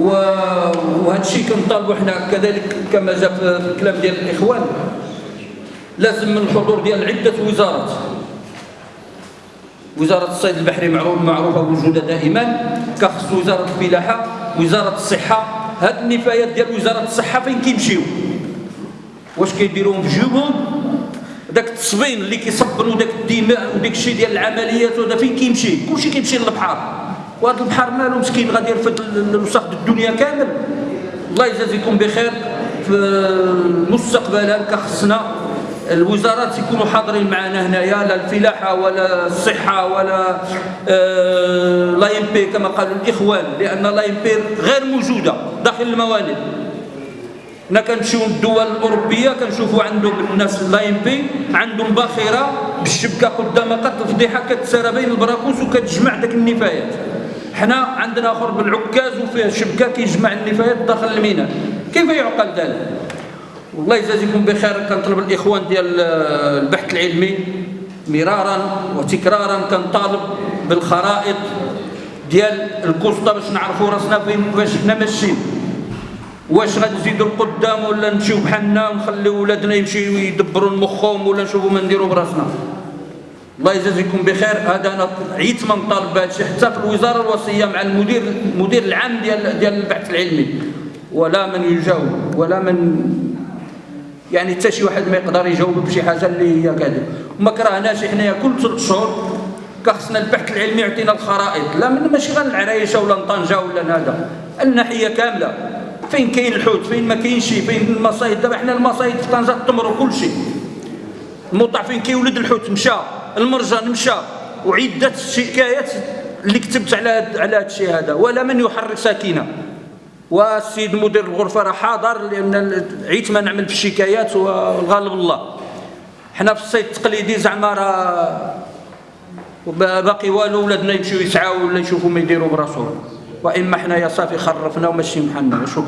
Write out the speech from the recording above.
وهذا الشيء كنطالبوا حنا كذلك كما جاء في الكلام ديال الإخوان. لازم من الحضور ديال عدة وزارات. وزارة الصيد البحري معروفة وجودها دائما. كخص وزارة الفلاحة وزارة الصحة. هاد النفايات ديال وزارة الصحة فين كيمشيو؟ واش كيديروهم في جيوبهم؟ داك التصبين اللي كيصبنوا داك الدماء وداك الشيء ديال العمليات وهذا فين كيمشي؟ كلشي كيمشي للبحر. وهذا البحر مالو مسكين غادي يرفد الوسخ الدنيا كامل. الله يجازيكم بخير. في مستقبلا كخصنا الوزارات يكونوا حاضرين معنا هنايا لا الفلاحة ولا الصحة ولا آه لا بي كما قالوا الإخوان لأن لا بي غير موجودة داخل الموانئ. حنا كنمشيو للدول الأوروبية كنشوفوا عندهم الناس لا بي عندهم باخرة بالشبكة قدام قد الفضيحه كتسارى بين البراكوس وكتجمع داك النفايات. حنا عندنا آخر بالعكاز وفيه شبكه كيجمع النفايات داخل الميناء. كيف يعقل ذلك؟ والله يجازيكم بخير كنطلب الإخوان ديال البحث العلمي مرارا وتكرارا كنطالب بالخرائط ديال الكوسطه باش نعرفوا راسنا فين باش حنا ماشيين. واش غنزيدوا القدام ولا نمشيو بحالنا ونخليو ولادنا يمشيو يدبروا مخهم ولا نشوفوا ما نديروا براسنا؟ الله يجازيكم بخير. هذا أنا عيت من طالب بهذا حتى في الوزارة الوصية مع المدير المدير العام ديال ديال البحث العلمي. ولا من يجاوب ولا من يعني حتى شي واحد ما يقدر يجاوب بشي حاجة اللي هي كذا وما كرهناش حنايا كل ثلاث شهور كخصنا البحث العلمي يعطينا الخرائط. لا من ماشي غير العرايشه ولا طنجه ولا هذا. الناحية كاملة. فين كاين الحوت؟ فين ما كاينش فين المصايد؟ دابا حنا المصايد في طنجة تمر كل شيء. الموطع فين كيولد الحوت مشى. المرجان مشى وعدة شكايات اللي كتبت على على هذا الشيء هذا. ولا من يحرك ساكنه والسيد مدير الغرفة راه حاضر لأن عيت ما نعمل في الشكايات والغالب الله. حنا في الصيد التقليدي زعما راه باقي والو ولادنا يمشيو يسعاو ولا يشوفوا ما يديروا براسهم. وإما حنايا صافي خرفنا وماشي محلنا. شكرا.